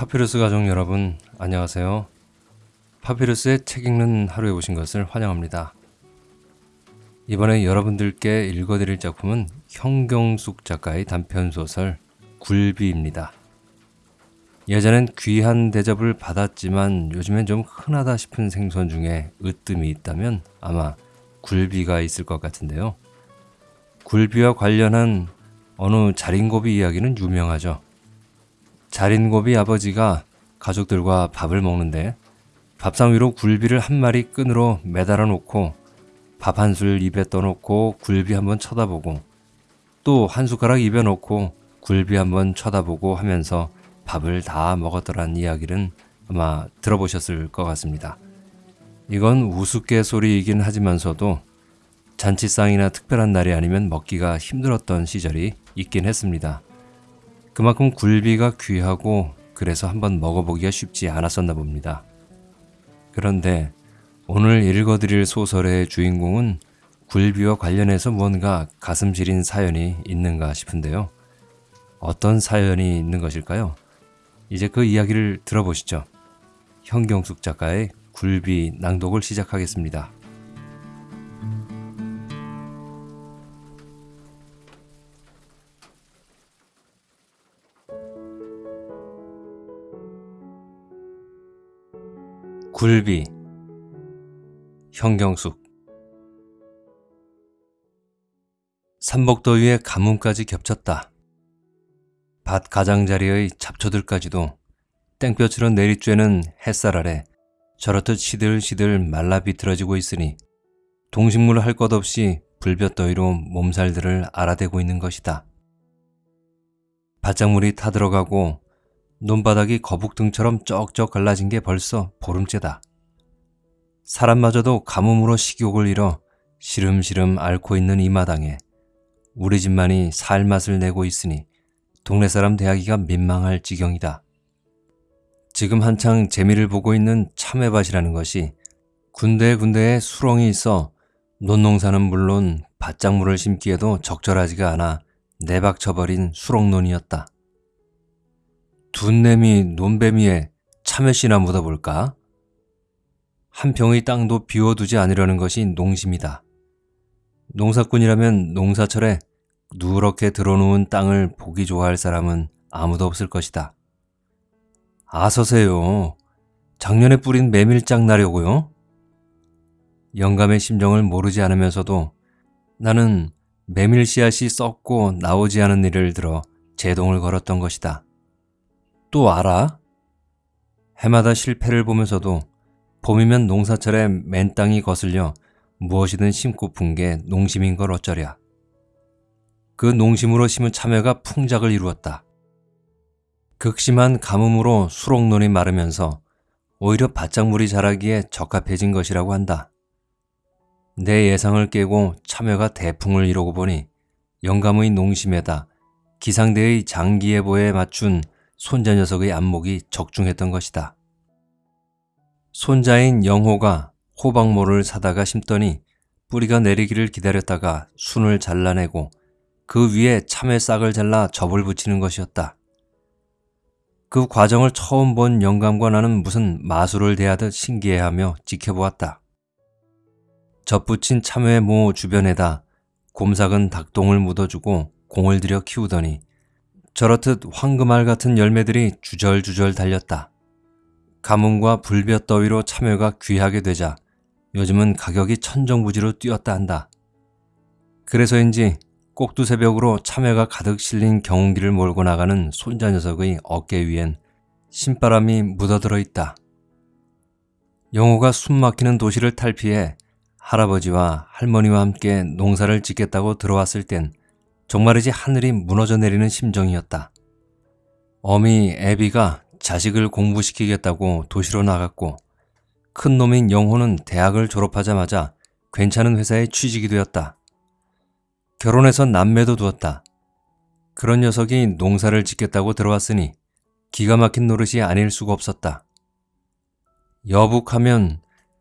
파피루스 가족 여러분, 안녕하세요. 파피루스의 책 읽는 하루에 오신 것을 환영합니다. 이번에 여러분들께 읽어드릴 작품은 형경숙 작가의 단편소설 굴비입니다. 예전엔 귀한 대접을 받았지만 요즘엔 좀 흔하다 싶은 생선 중에 으뜸이 있다면 아마 굴비가 있을 것 같은데요. 굴비와 관련한 어느 자린고비 이야기는 유명하죠. 자린고비 아버지가 가족들과 밥을 먹는데 밥상 위로 굴비를 한 마리 끈으로 매달아 놓고 밥 한 술 입에 떠놓고 굴비 한번 쳐다보고 또 한 숟가락 입에 넣고 굴비 한번 쳐다보고 하면서 밥을 다 먹었더란 이야기는 아마 들어보셨을 것 같습니다. 이건 우스갯소리이긴 하지만서도 잔치상이나 특별한 날이 아니면 먹기가 힘들었던 시절이 있긴 했습니다. 그만큼 굴비가 귀하고 그래서 한번 먹어보기가 쉽지 않았었나 봅니다. 그런데 오늘 읽어드릴 소설의 주인공은 굴비와 관련해서 뭔가 가슴 시린 사연이 있는가 싶은데요. 어떤 사연이 있는 것일까요? 이제 그 이야기를 들어보시죠. 현경숙 작가의 굴비 낭독을 시작하겠습니다. 굴비 현경숙 삼복더위에 가뭄까지 겹쳤다. 밭 가장자리의 잡초들까지도 땡볕으로 내리쬐는 햇살 아래 저렇듯 시들시들 말라 비틀어지고 있으니 동식물 할 것 없이 불볕더위로 몸살들을 알아대고 있는 것이다. 바짝물이 타들어가고 논바닥이 거북등처럼 쩍쩍 갈라진 게 벌써 보름째다. 사람마저도 가뭄으로 식욕을 잃어 시름시름 앓고 있는 이 마당에 우리 집만이 살맛을 내고 있으니 동네 사람 대하기가 민망할 지경이다. 지금 한창 재미를 보고 있는 참외밭이라는 것이 군데군데에 수렁이 있어 논농사는 물론 밭작물을 심기에도 적절하지가 않아 내박쳐버린 수렁논이었다. 둔내미 논뱀이에 참외씨나 묻어볼까? 한 평의 땅도 비워두지 않으려는 것이 농심이다. 농사꾼이라면 농사철에 누렇게 들어놓은 땅을 보기 좋아할 사람은 아무도 없을 것이다. 아서세요. 작년에 뿌린 메밀장 나려고요? 영감의 심정을 모르지 않으면서도 나는 메밀 씨앗이 썩고 나오지 않은 일을 들어 제동을 걸었던 것이다. 또 알아? 해마다 실패를 보면서도 봄이면 농사철에 맨 땅이 거슬려 무엇이든 심고픈 게 농심인 걸 어쩌랴. 그 농심으로 심은 참외가 풍작을 이루었다. 극심한 가뭄으로 수록논이 마르면서 오히려 바짝물이 자라기에 적합해진 것이라고 한다. 내 예상을 깨고 참외가 대풍을 이루고 보니 영감의 농심에다 기상대의 장기예보에 맞춘 손자 녀석의 안목이 적중했던 것이다. 손자인 영호가 호박모를 사다가 심더니 뿌리가 내리기를 기다렸다가 순을 잘라내고 그 위에 참외 싹을 잘라 접을 붙이는 것이었다. 그 과정을 처음 본 영감과 나는 무슨 마술을 대하듯 신기해하며 지켜보았다. 접붙인 참외 모 주변에다 곰삭은 닭똥을 묻어주고 공을 들여 키우더니 저렇듯 황금알 같은 열매들이 주절주절 달렸다. 가뭄과 불볕 더위로 참외가 귀하게 되자 요즘은 가격이 천정부지로 뛰었다 한다. 그래서인지 꼭두새벽으로 참외가 가득 실린 경운기를 몰고 나가는 손자 녀석의 어깨 위엔 신바람이 묻어들어 있다. 영호가 숨막히는 도시를 탈피해 할아버지와 할머니와 함께 농사를 짓겠다고 들어왔을 땐 정말이지 하늘이 무너져 내리는 심정이었다. 어미 애비가 자식을 공부시키겠다고 도시로 나갔고 큰 놈인 영호는 대학을 졸업하자마자 괜찮은 회사에 취직이 되었다. 결혼해서 남매도 두었다. 그런 녀석이 농사를 짓겠다고 들어왔으니 기가 막힌 노릇이 아닐 수가 없었다. 여북하면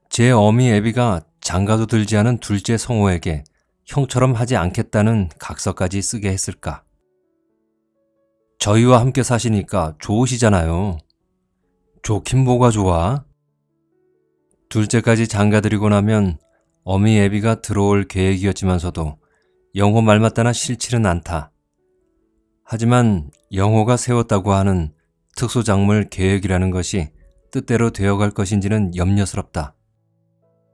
제 어미 애비가 장가도 들지 않은 둘째 성호에게 형처럼 하지 않겠다는 각서까지 쓰게 했을까? 저희와 함께 사시니까 좋으시잖아요. 좋긴 뭐가 좋아? 둘째까지 장가들이고 나면 어미 애비가 들어올 계획이었지만서도 영호 말 맞다나 싫지는 않다. 하지만 영호가 세웠다고 하는 특수작물 계획이라는 것이 뜻대로 되어갈 것인지는 염려스럽다.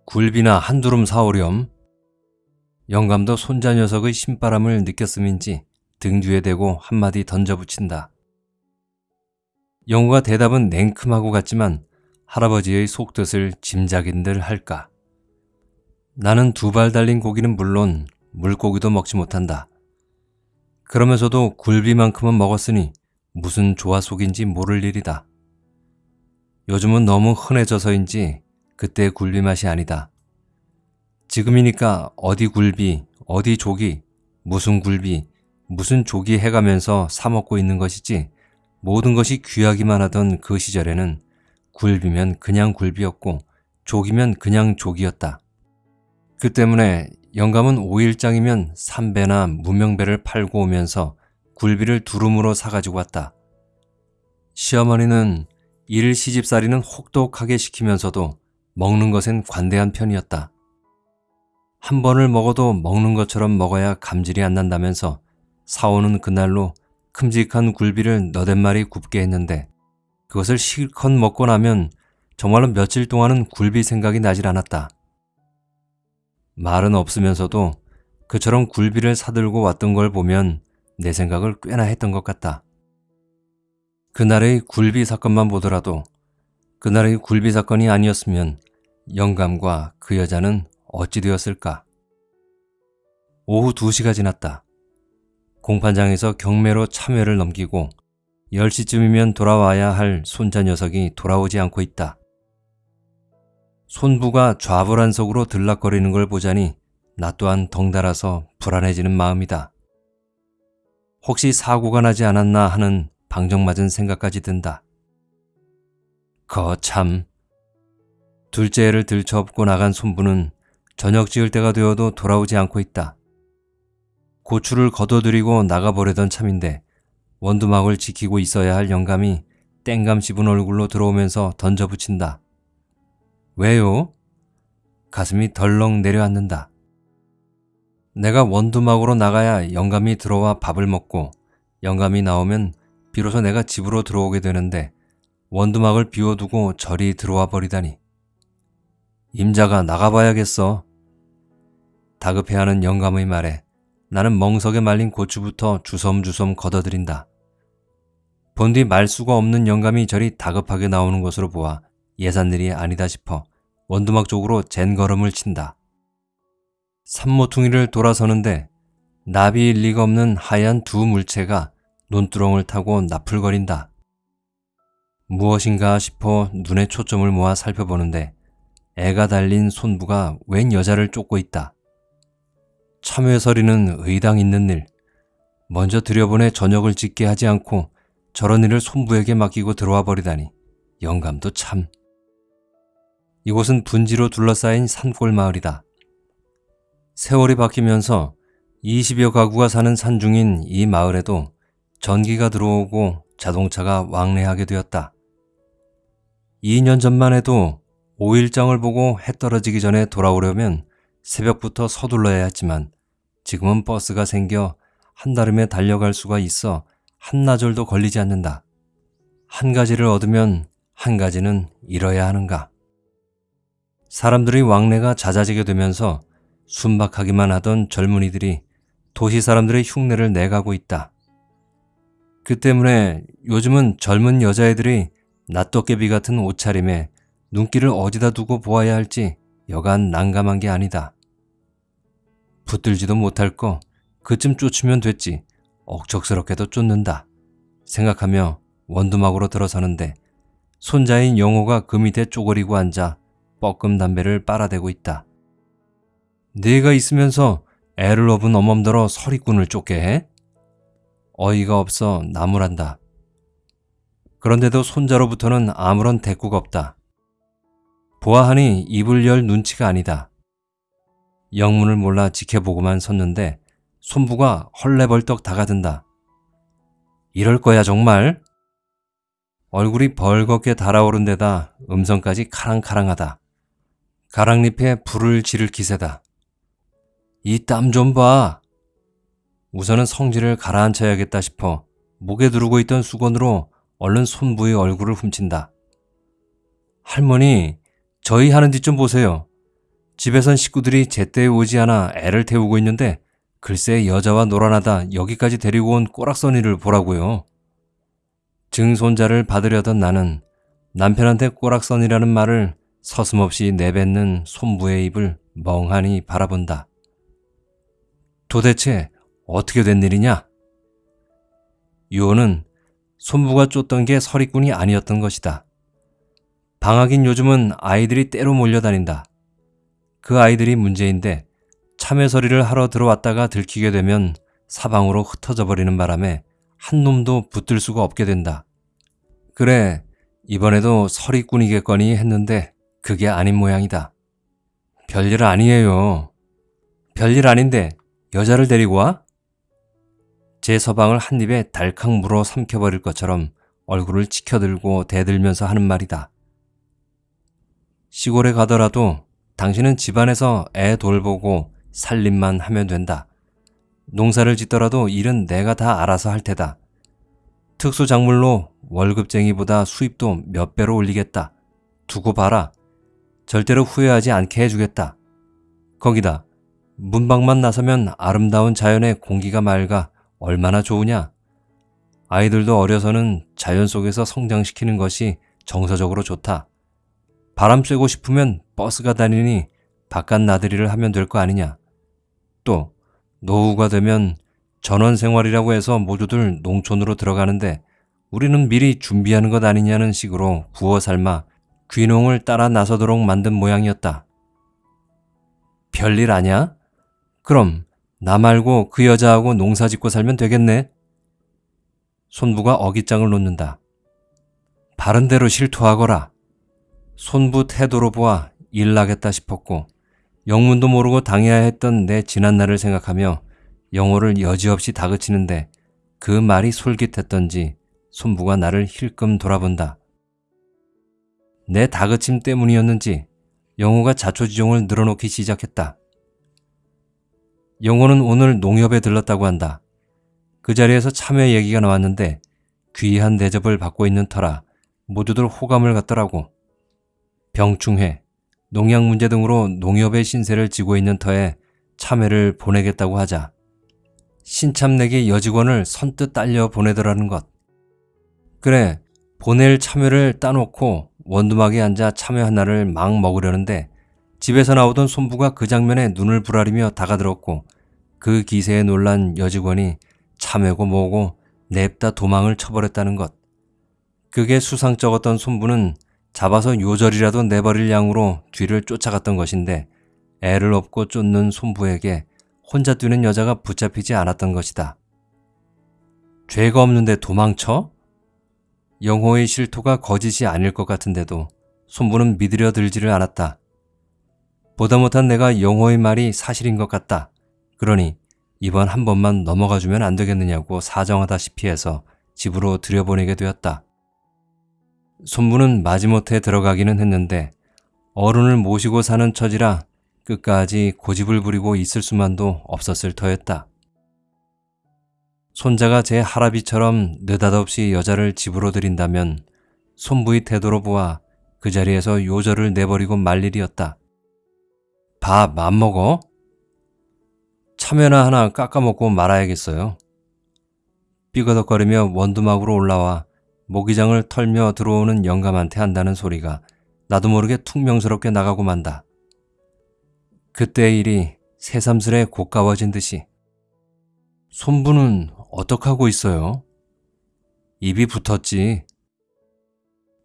굴비나 한두름 사오렴. 영감도 손자 녀석의 신바람을 느꼈음인지 등 뒤에 대고 한마디 던져붙인다. 영호가 대답은 냉큼하고 같지만 할아버지의 속뜻을 짐작인들 할까. 나는 두 발 달린 고기는 물론 물고기도 먹지 못한다. 그러면서도 굴비만큼은 먹었으니 무슨 조화 속인지 모를 일이다. 요즘은 너무 흔해져서인지 그때 굴비 맛이 아니다. 지금이니까 어디 굴비, 어디 조기, 무슨 굴비, 무슨 조기 해가면서 사먹고 있는 것이지 모든 것이 귀하기만 하던 그 시절에는 굴비면 그냥 굴비였고 조기면 그냥 조기였다. 그 때문에 영감은 5일장이면 삼배나 무명배를 팔고 오면서 굴비를 두rum으로 사가지고 왔다. 시어머니는 일 시집살이는 혹독하게 시키면서도 먹는 것엔 관대한 편이었다. 한 번을 먹어도 먹는 것처럼 먹어야 감질이 안 난다면서 사오는 그날로 큼직한 굴비를 너댓 마리 굽게 했는데 그것을 실컷 먹고 나면 정말로 며칠 동안은 굴비 생각이 나질 않았다. 말은 없으면서도 그처럼 굴비를 사들고 왔던 걸 보면 내 생각을 꽤나 했던 것 같다. 그날의 굴비 사건만 보더라도 그날의 굴비 사건이 아니었으면 영감과 그 여자는 어찌 되었을까? 오후 2시가 지났다. 공판장에서 경매로 참여를 넘기고 10시쯤이면 돌아와야 할 손자 녀석이 돌아오지 않고 있다. 손부가 좌불안석으로 들락거리는 걸 보자니 나 또한 덩달아서 불안해지는 마음이다. 혹시 사고가 나지 않았나 하는 방정맞은 생각까지 든다. 거참. 둘째 애를 들쳐업고 나간 손부는 저녁 지을 때가 되어도 돌아오지 않고 있다. 고추를 걷어들이고 나가버리던 참인데 원두막을 지키고 있어야 할 영감이 땡감 씹은 얼굴로 들어오면서 던져붙인다. 왜요? 가슴이 덜렁 내려앉는다. 내가 원두막으로 나가야 영감이 들어와 밥을 먹고 영감이 나오면 비로소 내가 집으로 들어오게 되는데 원두막을 비워두고 저리 들어와 버리다니. 임자가 나가봐야겠어. 다급해하는 영감의 말에 나는 멍석에 말린 고추부터 주섬주섬 걷어들인다. 본뒤 말수가 없는 영감이 저리 다급하게 나오는 것으로 보아 예산일이 아니다 싶어 원두막 쪽으로 젠 걸음을 친다. 산모퉁이를 돌아서는데 나비일 리가 없는 하얀 두 물체가 논두렁을 타고 나풀거린다. 무엇인가 싶어 눈에 초점을 모아 살펴보는데 애가 달린 손부가 웬 여자를 쫓고 있다. 참외서리는 의당 있는 일. 먼저 들여보내 저녁을 짓게 하지 않고 저런 일을 손부에게 맡기고 들어와 버리다니 영감도 참. 이곳은 분지로 둘러싸인 산골 마을이다. 세월이 바뀌면서 20여 가구가 사는 산중인 이 마을에도 전기가 들어오고 자동차가 왕래하게 되었다. 2년 전만 해도 5일장을 보고 해 떨어지기 전에 돌아오려면 새벽부터 서둘러야 했지만 지금은 버스가 생겨 한달음에 달려갈 수가 있어 한나절도 걸리지 않는다. 한 가지를 얻으면 한 가지는 잃어야 하는가. 사람들의 왕래가 잦아지게 되면서 순박하기만 하던 젊은이들이 도시 사람들의 흉내를 내가고 있다. 그 때문에 요즘은 젊은 여자애들이 낫도깨비 같은 옷차림에 눈길을 어디다 두고 보아야 할지 여간 난감한 게 아니다. 붙들지도 못할 거 그쯤 쫓으면 됐지 억척스럽게도 쫓는다 생각하며 원두막으로 들어서는데 손자인 영호가 그 밑에 쪼그리고 앉아 뻐끔 담배를 빨아대고 있다. 네가 있으면서 애를 업은 어멈더러 서리꾼을 쫓게 해? 어이가 없어 나무란다. 그런데도 손자로부터는 아무런 대꾸가 없다. 보아하니 입을 열 눈치가 아니다. 영문을 몰라 지켜보고만 섰는데 손부가 헐레벌떡 다가든다. 이럴 거야 정말? 얼굴이 벌겋게 달아오른 데다 음성까지 카랑카랑하다. 가랑잎에 불을 지를 기세다. 이 땀 좀 봐. 우선은 성질을 가라앉혀야겠다 싶어 목에 두르고 있던 수건으로 얼른 손부의 얼굴을 훔친다. 할머니, 저희 하는 짓 좀 보세요. 집에선 식구들이 제때 오지 않아 애를 태우고 있는데 글쎄 여자와 놀아나다 여기까지 데리고 온 꼬락서니를 보라고요. 증손자를 받으려던 나는 남편한테 꼬락선이라는 말을 서슴없이 내뱉는 손부의 입을 멍하니 바라본다. 도대체 어떻게 된 일이냐? 유호는 손부가 쫓던 게 서리꾼이 아니었던 것이다. 방학인 요즘은 아이들이 때로 몰려다닌다. 그 아이들이 문제인데 참외서리를 하러 들어왔다가 들키게 되면 사방으로 흩어져 버리는 바람에 한 놈도 붙들 수가 없게 된다. 그래, 이번에도 서리꾼이겠거니 했는데 그게 아닌 모양이다. 별일 아니에요. 별일 아닌데 여자를 데리고 와? 제 서방을 한 입에 달캉 물어 삼켜버릴 것처럼 얼굴을 치켜들고 대들면서 하는 말이다. 시골에 가더라도 당신은 집안에서 애 돌보고 살림만 하면 된다. 농사를 짓더라도 일은 내가 다 알아서 할 테다. 특수작물로 월급쟁이보다 수입도 몇 배로 올리겠다. 두고 봐라. 절대로 후회하지 않게 해주겠다. 거기다 문방만 나서면 아름다운 자연의 공기가 맑아 얼마나 좋으냐. 아이들도 어려서는 자연 속에서 성장시키는 것이 정서적으로 좋다. 바람 쐬고 싶으면 버스가 다니니 바깥 나들이를 하면 될 거 아니냐. 또 노후가 되면 전원 생활이라고 해서 모두들 농촌으로 들어가는데 우리는 미리 준비하는 것 아니냐는 식으로 구워 삶아 귀농을 따라 나서도록 만든 모양이었다. 별일 아냐? 그럼 나 말고 그 여자하고 농사 짓고 살면 되겠네. 손부가 어깃장을 놓는다. 바른 대로 실토하거라. 손부 태도로 보아 일나겠다 싶었고 영문도 모르고 당해야 했던 내 지난날을 생각하며 영호를 여지없이 다그치는데 그 말이 솔깃했던지 손부가 나를 힐끔 돌아본다. 내 다그침 때문이었는지 영호가 자초지종을 늘어놓기 시작했다. 영호는 오늘 농협에 들렀다고 한다. 그 자리에서 참외 얘기가 나왔는데 귀한 대접을 받고 있는 터라 모두들 호감을 갖더라고. 병충해, 농약 문제 등으로 농협의 신세를 지고 있는 터에 참외를 보내겠다고 하자 신참내기 여직원을 선뜻 딸려 보내더라는 것. 그래, 보낼 참외를 따놓고 원두막에 앉아 참외 하나를 막 먹으려는데 집에서 나오던 손부가 그 장면에 눈을 부라리며 다가들었고 그 기세에 놀란 여직원이 참외고 뭐고 냅다 도망을 쳐버렸다는 것. 그게 수상쩍었던 손부는 잡아서 요절이라도 내버릴 양으로 뒤를 쫓아갔던 것인데 애를 업고 쫓는 손부에게 혼자 뛰는 여자가 붙잡히지 않았던 것이다. 죄가 없는데 도망쳐? 영호의 실토가 거짓이 아닐 것 같은데도 손부는 믿으려 들지를 않았다. 보다 못한 내가 영호의 말이 사실인 것 같다. 그러니 이번 한 번만 넘어가 주면 안 되겠느냐고 사정하다시피 해서 집으로 들여보내게 되었다. 손부는 마지못해 들어가기는 했는데 어른을 모시고 사는 처지라 끝까지 고집을 부리고 있을 수만도 없었을 터였다. 손자가 제 할아비처럼 느닷없이 여자를 집으로 들인다면 손부의 태도로 보아 그 자리에서 요절을 내버리고 말 일이었다. 밥안 먹어? 참외나 하나 깎아먹고 말아야겠어요. 삐거덕거리며 원두막으로 올라와 모기장을 털며 들어오는 영감한테 한다는 소리가 나도 모르게 퉁명스럽게 나가고 만다. 그때의 일이 새삼스레 고가워진 듯이 손부는 어떡하고 있어요? 입이 붙었지.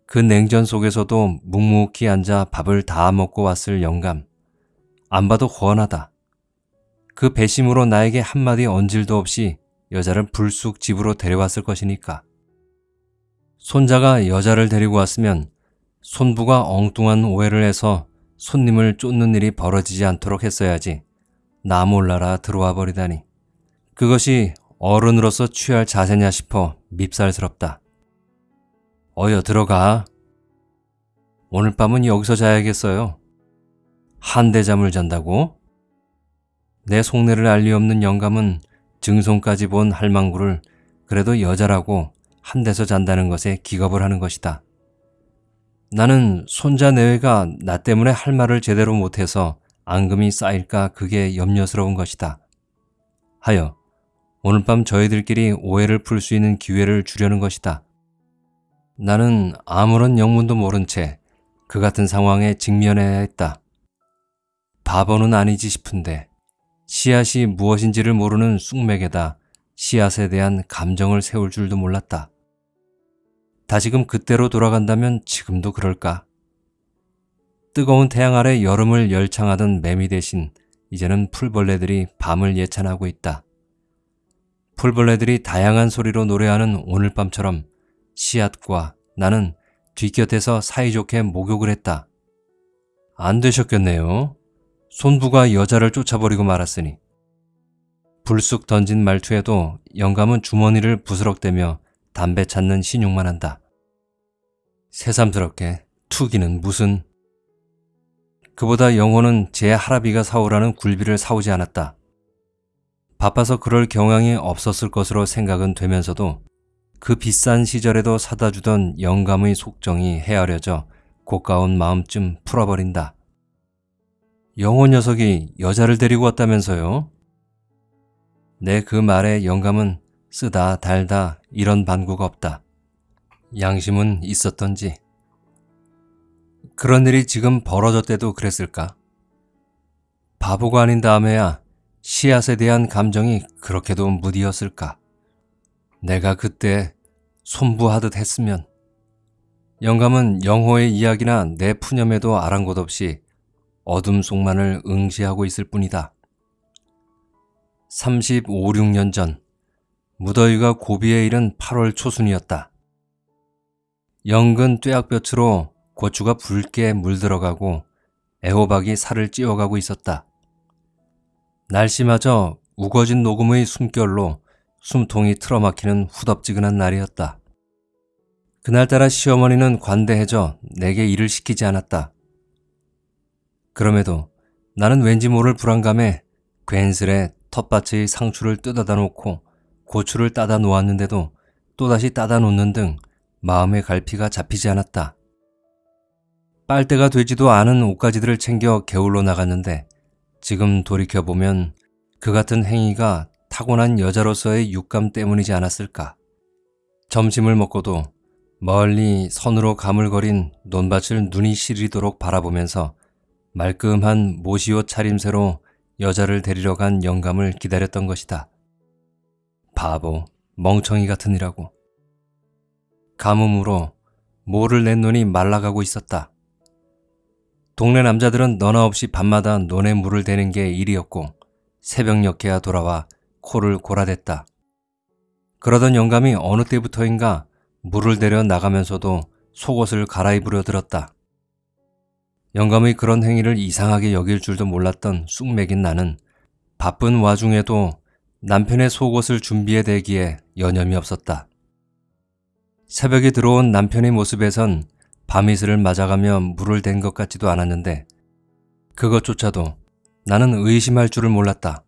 그 냉전 속에서도 묵묵히 앉아 밥을 다 먹고 왔을 영감. 안 봐도 훤하다. 그 배심으로 나에게 한마디 언질도 없이 여자를 불쑥 집으로 데려왔을 것이니까. 손자가 여자를 데리고 왔으면 손부가 엉뚱한 오해를 해서 손님을 쫓는 일이 벌어지지 않도록 했어야지. 나 몰라라 들어와 버리다니. 그것이 어른으로서 취할 자세냐 싶어 밉살스럽다. 어여 들어가. 오늘 밤은 여기서 자야겠어요. 한대 잠을 잔다고? 내 속내를 알리 없는 영감은 증손까지 본 할망구를 그래도 여자라고 한 데서 잔다는 것에 기겁을 하는 것이다. 나는 손자 내외가 나 때문에 할 말을 제대로 못해서 앙금이 쌓일까 그게 염려스러운 것이다. 하여 오늘 밤 저희들끼리 오해를 풀 수 있는 기회를 주려는 것이다. 나는 아무런 영문도 모른 채 그 같은 상황에 직면해야 했다. 바보는 아니지 싶은데 씨앗이 무엇인지를 모르는 쑥맥에다 씨앗에 대한 감정을 세울 줄도 몰랐다. 다시금 그때로 돌아간다면 지금도 그럴까? 뜨거운 태양 아래 여름을 열창하던 매미 대신 이제는 풀벌레들이 밤을 예찬하고 있다. 풀벌레들이 다양한 소리로 노래하는 오늘 밤처럼 씨앗과 나는 뒷곁에서 사이좋게 목욕을 했다. 안 되셨겠네요. 손부가 여자를 쫓아버리고 말았으니. 불쑥 던진 말투에도 영감은 주머니를 부스럭대며 담배 찾는 신용만 한다. 새삼스럽게 투기는 무슨 그보다 영호는 제 할아비가 사오라는 굴비를 사오지 않았다. 바빠서 그럴 경향이 없었을 것으로 생각은 되면서도 그 비싼 시절에도 사다 주던 영감의 속정이 헤아려져 고가운 마음쯤 풀어버린다. 영호 녀석이 여자를 데리고 왔다면서요? 내 그 말에 영감은 쓰다 달다 이런 반구가 없다. 양심은 있었던지. 그런 일이 지금 벌어졌대도 그랬을까? 바보가 아닌 다음에야 씨앗에 대한 감정이 그렇게도 무디었을까? 내가 그때 손부하듯 했으면 영감은 영호의 이야기나 내 푸념에도 아랑곳 없이 어둠 속만을 응시하고 있을 뿐이다. 35, 6년 전 무더위가 고비에 이른 8월 초순이었다. 영근 뙤약볕으로 고추가 붉게 물들어가고 애호박이 살을 찌어가고 있었다. 날씨마저 우거진 녹음의 숨결로 숨통이 틀어막히는 후덥지근한 날이었다. 그날따라 시어머니는 관대해져 내게 일을 시키지 않았다. 그럼에도 나는 왠지 모를 불안감에 괜스레 텃밭의 상추를 뜯어다 놓고 고추를 따다 놓았는데도 또다시 따다 놓는 등 마음의 갈피가 잡히지 않았다. 빨대가 되지도 않은 옷가지들을 챙겨 게울로 나갔는데 지금 돌이켜보면 그 같은 행위가 타고난 여자로서의 육감 때문이지 않았을까. 점심을 먹고도 멀리 선으로 가물거린 논밭을 눈이 시리도록 바라보면서 말끔한 모시옷 차림새로 여자를 데리러 간 영감을 기다렸던 것이다. 바보, 멍청이 같은 이라고. 가뭄으로 모를 낸 눈이 말라가고 있었다. 동네 남자들은 너나 없이 밤마다 논에 물을 대는 게 일이었고 새벽녘에야 돌아와 코를 골아댔다. 그러던 영감이 어느 때부터인가 물을 대려 나가면서도 속옷을 갈아입으려 들었다. 영감의 그런 행위를 이상하게 여길 줄도 몰랐던 쑥맥인 나는 바쁜 와중에도 남편의 속옷을 준비해 대기에 여념이 없었다. 새벽에 들어온 남편의 모습에선 밤이슬을 맞아가며 물을 댄 것 같지도 않았는데 그것조차도 나는 의심할 줄을 몰랐다.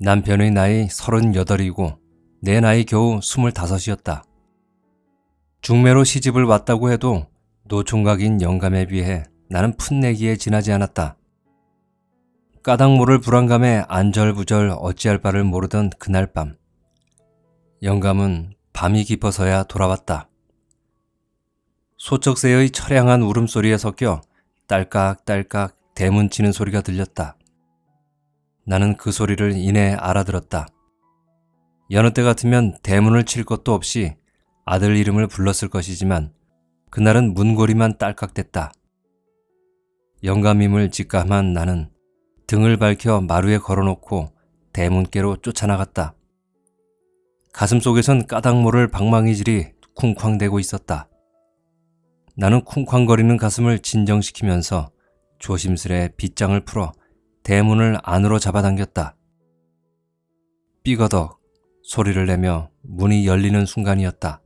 남편의 나이 서른여덟이고 내 나이 겨우 스물다섯이었다. 중매로 시집을 왔다고 해도 노총각인 영감에 비해 나는 풋내기에 지나지 않았다. 까닭 모를 불안감에 안절부절 어찌할 바를 모르던 그날 밤 영감은 밤이 깊어서야 돌아왔다. 소쩍새의 처량한 울음소리에 섞여 딸깍딸깍 대문 치는 소리가 들렸다. 나는 그 소리를 이내 알아들었다. 여느 때 같으면 대문을 칠 것도 없이 아들 이름을 불렀을 것이지만 그날은 문고리만 딸깍댔다. 영감임을 직감한 나는 등을 밝혀 마루에 걸어놓고 대문께로 쫓아나갔다. 가슴 속에선 까닭모를 방망이질이 쿵쾅대고 있었다. 나는 쿵쾅거리는 가슴을 진정시키면서 조심스레 빗장을 풀어 대문을 안으로 잡아당겼다. 삐거덕 소리를 내며 문이 열리는 순간이었다.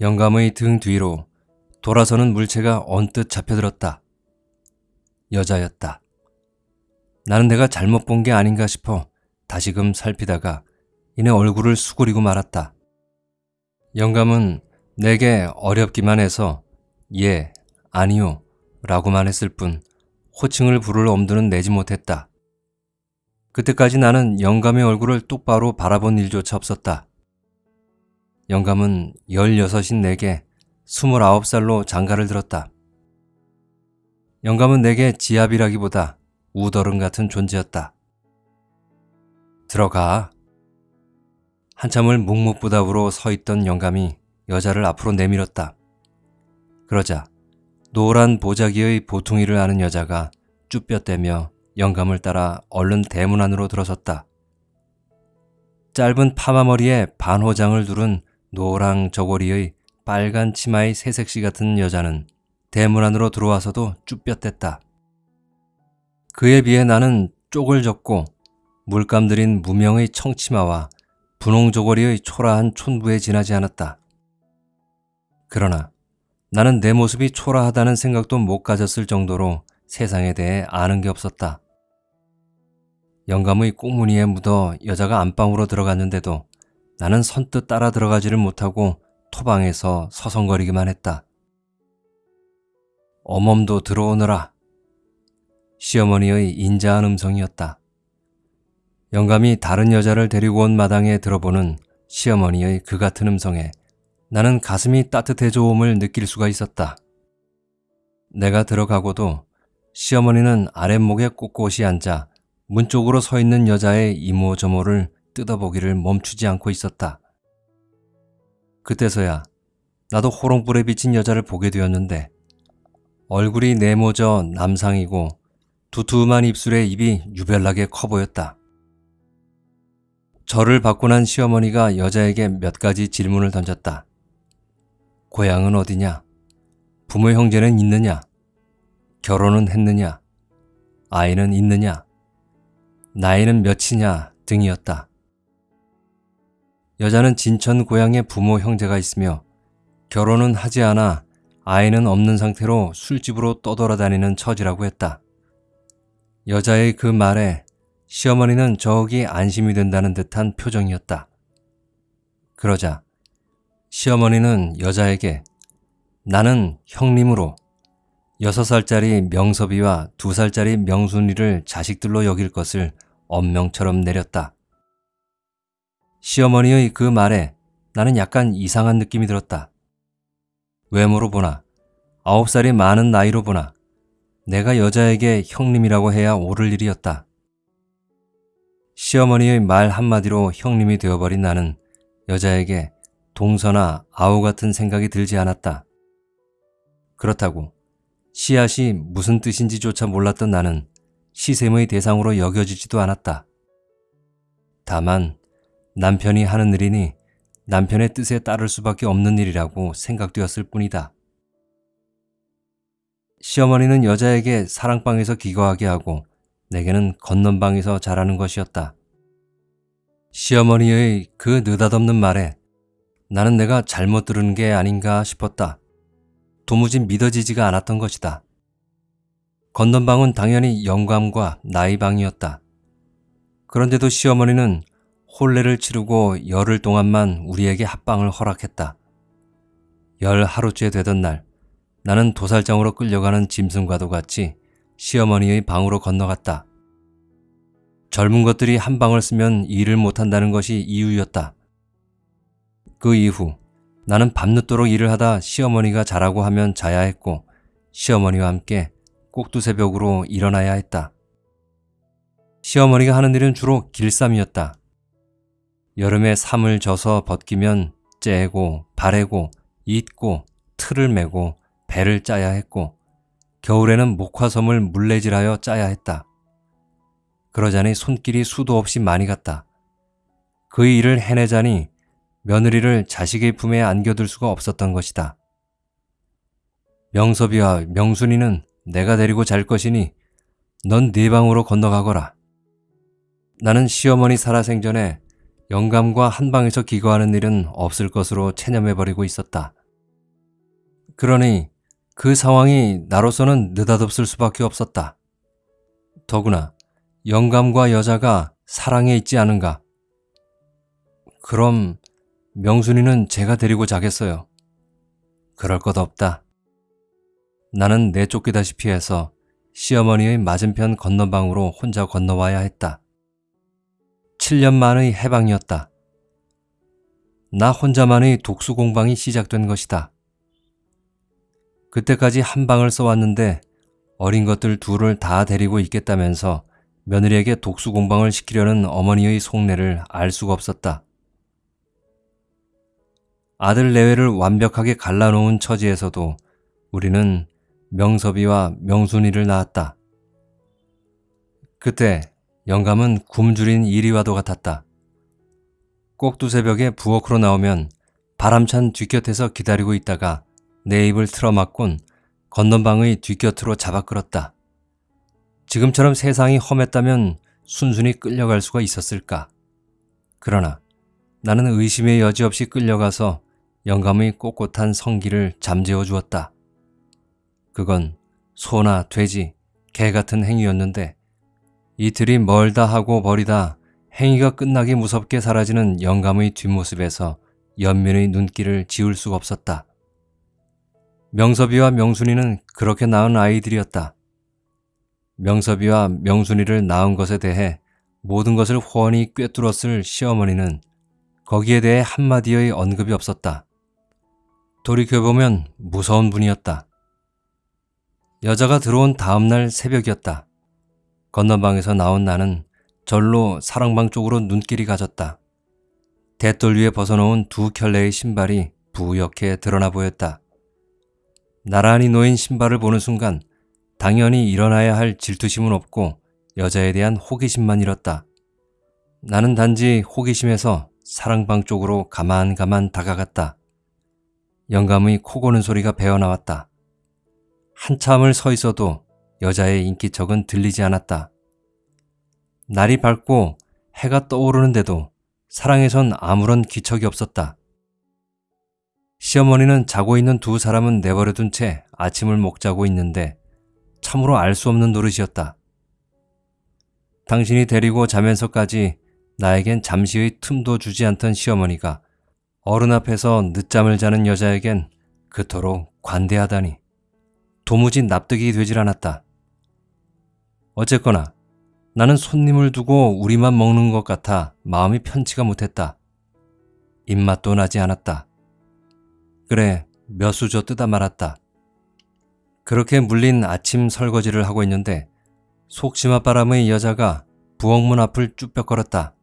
영감의 등 뒤로 돌아서는 물체가 언뜻 잡혀들었다. 여자였다. 나는 내가 잘못 본 게 아닌가 싶어 다시금 살피다가 이내 얼굴을 수그리고 말았다. 영감은 내게 어렵기만 해서 예, 아니요 라고만 했을 뿐 호칭을 부를 엄두는 내지 못했다. 그때까지 나는 영감의 얼굴을 똑바로 바라본 일조차 없었다. 영감은 16인 내게 29살로 장가를 들었다. 영감은 내게 지압이라기보다 우더름 같은 존재였다. 들어가. 한참을 묵묵부답으로 서 있던 영감이 여자를 앞으로 내밀었다. 그러자 노란 보자기의 보퉁이를 아는 여자가 쭈뼛대며 영감을 따라 얼른 대문 안으로 들어섰다. 짧은 파마머리에 반호장을 두른 노랑 저고리의 빨간 치마의 새색시 같은 여자는 대문 안으로 들어와서도 쭈뼛댔다. 그에 비해 나는 쪽을 졌고 물감 들인 무명의 청치마와 분홍 저고리의 초라한 촌부에 지나지 않았다. 그러나 나는 내 모습이 초라하다는 생각도 못 가졌을 정도로 세상에 대해 아는 게 없었다. 영감의 꽁무니에 묻어 여자가 안방으로 들어갔는데도 나는 선뜻 따라 들어가지를 못하고 토방에서 서성거리기만 했다. 어멈도 들어오너라. 시어머니의 인자한 음성이었다. 영감이 다른 여자를 데리고 온 마당에 들어보는 시어머니의 그 같은 음성에 나는 가슴이 따뜻해져옴을 느낄 수가 있었다. 내가 들어가고도 시어머니는 아랫목에 꼿꼿이 앉아 문 쪽으로 서 있는 여자의 이모저모를 뜯어보기를 멈추지 않고 있었다. 그때서야 나도 호롱불에 비친 여자를 보게 되었는데 얼굴이 네모져 남상이고 두툼한 입술에 입이 유별나게 커 보였다. 저를 받고 난 시어머니가 여자에게 몇 가지 질문을 던졌다. 고향은 어디냐? 부모 형제는 있느냐? 결혼은 했느냐? 아이는 있느냐? 나이는 몇이냐? 등이었다. 여자는 진천 고향에 부모 형제가 있으며 결혼은 하지 않아 아이는 없는 상태로 술집으로 떠돌아다니는 처지라고 했다. 여자의 그 말에 시어머니는 저기 안심이 된다는 듯한 표정이었다. 그러자 시어머니는 여자에게 나는 형님으로 6살짜리 명섭이와 2살짜리 명순이를 자식들로 여길 것을 엄명처럼 내렸다. 시어머니의 그 말에 나는 약간 이상한 느낌이 들었다. 외모로 보나, 아홉 살이 많은 나이로 보나, 내가 여자에게 형님이라고 해야 옳을 일이었다. 시어머니의 말 한마디로 형님이 되어버린 나는 여자에게 동서나 아우 같은 생각이 들지 않았다. 그렇다고 씨앗이 무슨 뜻인지조차 몰랐던 나는 시샘의 대상으로 여겨지지도 않았다. 다만 남편이 하는 일이니 남편의 뜻에 따를 수밖에 없는 일이라고 생각되었을 뿐이다. 시어머니는 여자에게 사랑방에서 기거하게 하고 내게는 건넌방에서 자라는 것이었다. 시어머니의 그 느닷없는 말에 나는 내가 잘못 들은 게 아닌가 싶었다. 도무지 믿어지지가 않았던 것이다. 건넌방은 당연히 영감과 나의 방이었다. 그런데도 시어머니는 혼례를 치르고 열흘 동안만 우리에게 합방을 허락했다. 열 하루째 되던 날 나는 도살장으로 끌려가는 짐승과도 같이 시어머니의 방으로 건너갔다. 젊은 것들이 한 방을 쓰면 일을 못한다는 것이 이유였다. 그 이후 나는 밤늦도록 일을 하다 시어머니가 자라고 하면 자야 했고 시어머니와 함께 꼭두새벽으로 일어나야 했다. 시어머니가 하는 일은 주로 길쌈이었다. 여름에 삶을 져서 벗기면 째고 바래고 잊고 틀을 메고 배를 짜야 했고 겨울에는 목화섬을 물레질하여 짜야 했다. 그러자니 손길이 수도 없이 많이 갔다. 그 일을 해내자니 며느리를 자식의 품에 안겨둘 수가 없었던 것이다. 명섭이와 명순이는 내가 데리고 잘 것이니 넌 네 방으로 건너가거라. 나는 시어머니 살아생전에 영감과 한 방에서 기거하는 일은 없을 것으로 체념해버리고 있었다. 그러니 그 상황이 나로서는 느닷없을 수밖에 없었다. 더구나 영감과 여자가 사랑에 있지 않은가. 그럼 명순이는 제가 데리고 자겠어요. 그럴 것 없다. 나는 내쫓기다시피 해서 시어머니의 맞은편 건너방으로 혼자 건너와야 했다. 7년 만의 해방이었다. 나 혼자만의 독수 공방이 시작된 것이다. 그때까지 한 방을 써왔는데 어린 것들 둘을 다 데리고 있겠다면서 며느리에게 독수 공방을 시키려는 어머니의 속내를 알 수가 없었다. 아들 내외를 완벽하게 갈라놓은 처지에서도 우리는 명섭이와 명순이를 낳았다. 그때 영감은 굶주린 이리와도 같았다. 꼭두 새벽에 부엌으로 나오면 바람찬 뒷곁에서 기다리고 있다가 내 입을 틀어막곤 건넌방의 뒷곁으로 잡아 끌었다. 지금처럼 세상이 험했다면 순순히 끌려갈 수가 있었을까? 그러나 나는 의심의 여지 없이 끌려가서 영감의 꼿꼿한 성기를 잠재워 주었다. 그건 소나 돼지, 개 같은 행위였는데 이틀이 멀다 하고 버리다 행위가 끝나기 무섭게 사라지는 영감의 뒷모습에서 연민의 눈길을 지울 수가 없었다. 명섭이와 명순이는 그렇게 낳은 아이들이었다. 명섭이와 명순이를 낳은 것에 대해 모든 것을 훤히 꿰뚫었을 시어머니는 거기에 대해 한마디의 언급이 없었다. 돌이켜보면 무서운 분이었다. 여자가 들어온 다음날 새벽이었다. 건너방에서 나온 나는 절로 사랑방 쪽으로 눈길이 가졌다. 대돌 위에 벗어놓은 두 켤레의 신발이 부옇게 드러나 보였다. 나란히 놓인 신발을 보는 순간 당연히 일어나야 할 질투심은 없고 여자에 대한 호기심만 잃었다. 나는 단지 호기심에서 사랑방 쪽으로 가만가만 다가갔다. 영감의 코 고는 소리가 배어나왔다. 한참을 서 있어도 여자의 인기척은 들리지 않았다. 날이 밝고 해가 떠오르는데도 사랑에선 아무런 기척이 없었다. 시어머니는 자고 있는 두 사람은 내버려둔 채 아침을 먹자고 있는데 참으로 알 수 없는 노릇이었다. 당신이 데리고 자면서까지 나에겐 잠시의 틈도 주지 않던 시어머니가 어른 앞에서 늦잠을 자는 여자에겐 그토록 관대하다니 도무지 납득이 되질 않았다. 어쨌거나 나는 손님을 두고 우리만 먹는 것 같아 마음이 편치가 못했다. 입맛도 나지 않았다. 그래, 몇 수저 뜯어 말았다. 그렇게 물린 아침 설거지를 하고 있는데 속치마 바람의 여자가 부엌문 앞을 쭈뼛거렸다.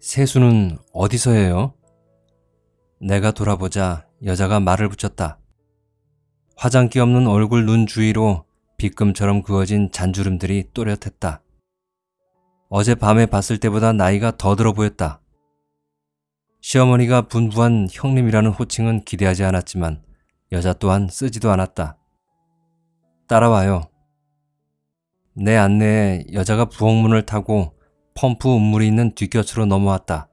세수는 어디서 해요? 내가 돌아보자 여자가 말을 붙였다. 화장기 없는 얼굴 눈 주위로 빗금처럼 그어진 잔주름들이 또렷했다. 어젯밤에 봤을 때보다 나이가 더 들어 보였다. 시어머니가 분부한 형님이라는 호칭은 기대하지 않았지만 여자 또한 쓰지도 않았다. 따라와요. 내 안내에 여자가 부엌문을 타고 펌프 음물이 있는 뒷곁으로 넘어왔다.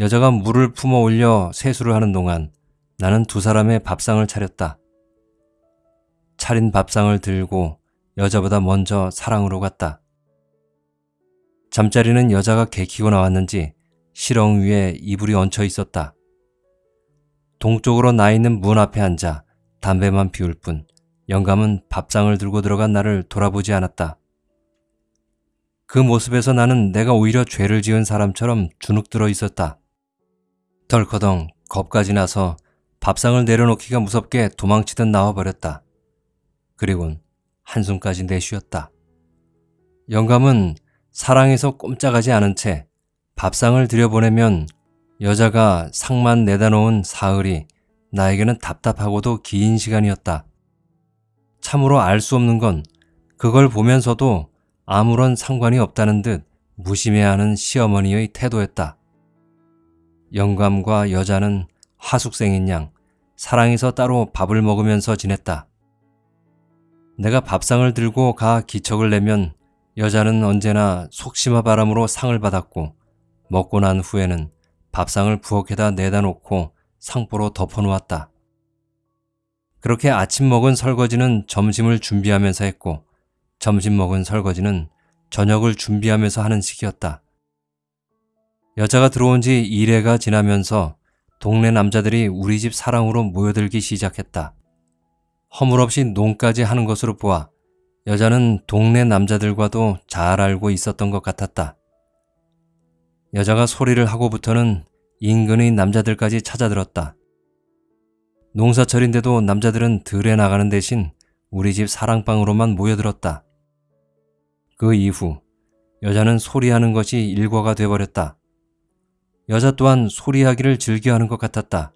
여자가 물을 품어 올려 세수를 하는 동안 나는 두 사람의 밥상을 차렸다. 차린 밥상을 들고 여자보다 먼저 사랑으로 갔다. 잠자리는 여자가 개키고 나왔는지 실ong 위에 이불이 얹혀 있었다. 동쪽으로 나 있는 문 앞에 앉아 담배만 피울 뿐 영감은 밥상을 들고 들어간 나를 돌아보지 않았다. 그 모습에서 나는 내가 오히려 죄를 지은 사람처럼 주눅 들어 있었다. 덜커덩 겁까지 나서 밥상을 내려놓기가 무섭게 도망치듯 나와버렸다. 그리곤 한숨까지 내쉬었다. 영감은 사랑에서 꼼짝하지 않은 채 밥상을 들여보내면 여자가 상만 내다 놓은 사흘이 나에게는 답답하고도 긴 시간이었다. 참으로 알 수 없는 건 그걸 보면서도 아무런 상관이 없다는 듯 무심해하는 시어머니의 태도였다. 영감과 여자는 하숙생인 양 사랑해서 따로 밥을 먹으면서 지냈다. 내가 밥상을 들고 가 기척을 내면 여자는 언제나 속심화 바람으로 상을 받았고 먹고 난 후에는 밥상을 부엌에다 내다 놓고 상보로 덮어놓았다. 그렇게 아침 먹은 설거지는 점심을 준비하면서 했고 점심 먹은 설거지는 저녁을 준비하면서 하는 시기였다. 여자가 들어온 지 1회가 지나면서 동네 남자들이 우리 집 사랑으로 모여들기 시작했다. 허물없이 농까지 하는 것으로 보아 여자는 동네 남자들과도 잘 알고 있었던 것 같았다. 여자가 소리를 하고부터는 인근의 남자들까지 찾아들었다. 농사철인데도 남자들은 들에 나가는 대신 우리 집 사랑방으로만 모여들었다. 그 이후 여자는 소리하는 것이 일과가 돼버렸다. 여자 또한 소리하기를 즐겨하는 것 같았다.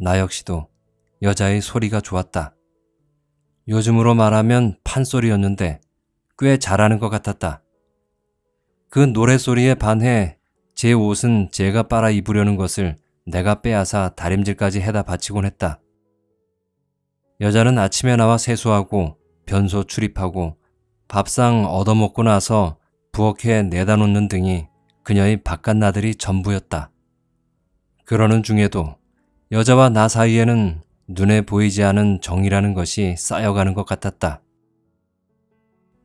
나 역시도 여자의 소리가 좋았다. 요즘으로 말하면 판소리였는데 꽤 잘하는 것 같았다. 그 노래소리에 반해 제 옷은 제가 빨아 입으려는 것을 내가 빼앗아 다림질까지 해다 바치곤 했다. 여자는 아침에 나와 세수하고 변소 출입하고 밥상 얻어먹고 나서 부엌에 내다 놓는 등이 그녀의 바깥 나들이 전부였다. 그러는 중에도 여자와 나 사이에는 눈에 보이지 않은 정이라는 것이 쌓여가는 것 같았다.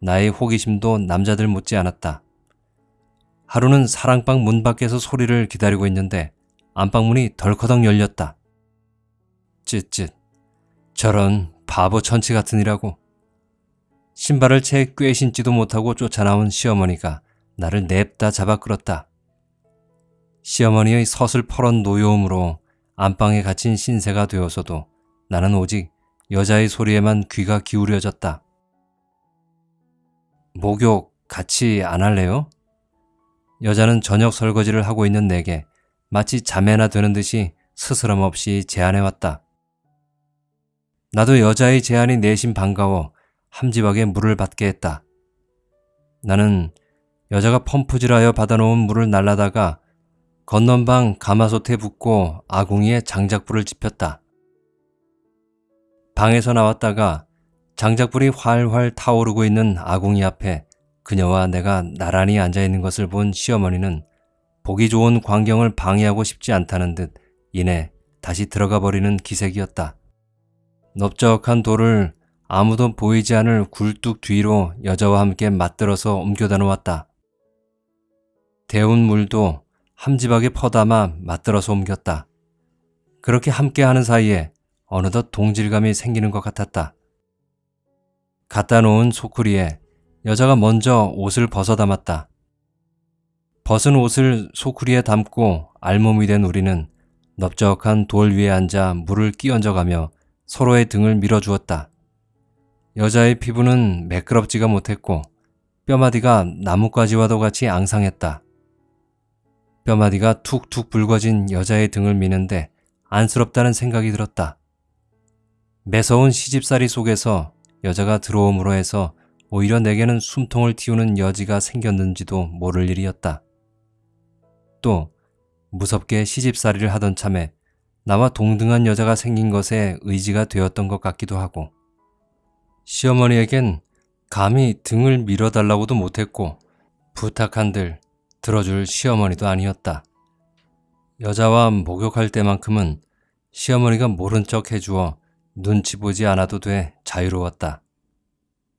나의 호기심도 남자들 못지 않았다. 하루는 사랑방 문 밖에서 소리를 기다리고 있는데 안방문이 덜커덕 열렸다. 쯧쯧. 저런 바보 천치 같으니라고. 신발을 채 꿰 신지도 못하고 쫓아나온 시어머니가 나를 냅다 잡아 끌었다. 시어머니의 서슬퍼런 노여움으로 안방에 갇힌 신세가 되어서도 나는 오직 여자의 소리에만 귀가 기울여졌다. 목욕 같이 안 할래요? 여자는 저녁 설거지를 하고 있는 내게 마치 자매나 되는 듯이 스스럼 없이 제안해왔다. 나도 여자의 제안이 내심 반가워 함지박에 물을 받게 했다. 나는 여자가 펌프질하여 받아놓은 물을 날라다가 건넌방 가마솥에 붓고 아궁이에 장작불을 지폈다. 방에서 나왔다가 장작불이 활활 타오르고 있는 아궁이 앞에 그녀와 내가 나란히 앉아있는 것을 본 시어머니는 보기 좋은 광경을 방해하고 싶지 않다는 듯 이내 다시 들어가 버리는 기색이었다. 넓적한 돌을 아무도 보이지 않을 굴뚝 뒤로 여자와 함께 맞들어서 옮겨다 놓았다. 데운 물도 함지박에 퍼담아 맞들어서 옮겼다. 그렇게 함께하는 사이에 어느덧 동질감이 생기는 것 같았다. 갖다 놓은 소쿠리에 여자가 먼저 옷을 벗어 담았다. 벗은 옷을 소쿠리에 담고 알몸이 된 우리는 넓적한 돌 위에 앉아 물을 끼얹어가며 서로의 등을 밀어주었다. 여자의 피부는 매끄럽지가 못했고 뼈마디가 나뭇가지와도 같이 앙상했다. 뼈마디가 툭툭 붉어진 여자의 등을 미는데 안쓰럽다는 생각이 들었다. 매서운 시집살이 속에서 여자가 들어옴으로 해서 오히려 내게는 숨통을 틔우는 여지가 생겼는지도 모를 일이었다. 또 무섭게 시집살이를 하던 참에 나와 동등한 여자가 생긴 것에 의지가 되었던 것 같기도 하고 시어머니에겐 감히 등을 밀어달라고도 못했고 부탁한들 들어줄 시어머니도 아니었다. 여자와 목욕할 때만큼은 시어머니가 모른 척 해주어 눈치 보지 않아도 돼 자유로웠다.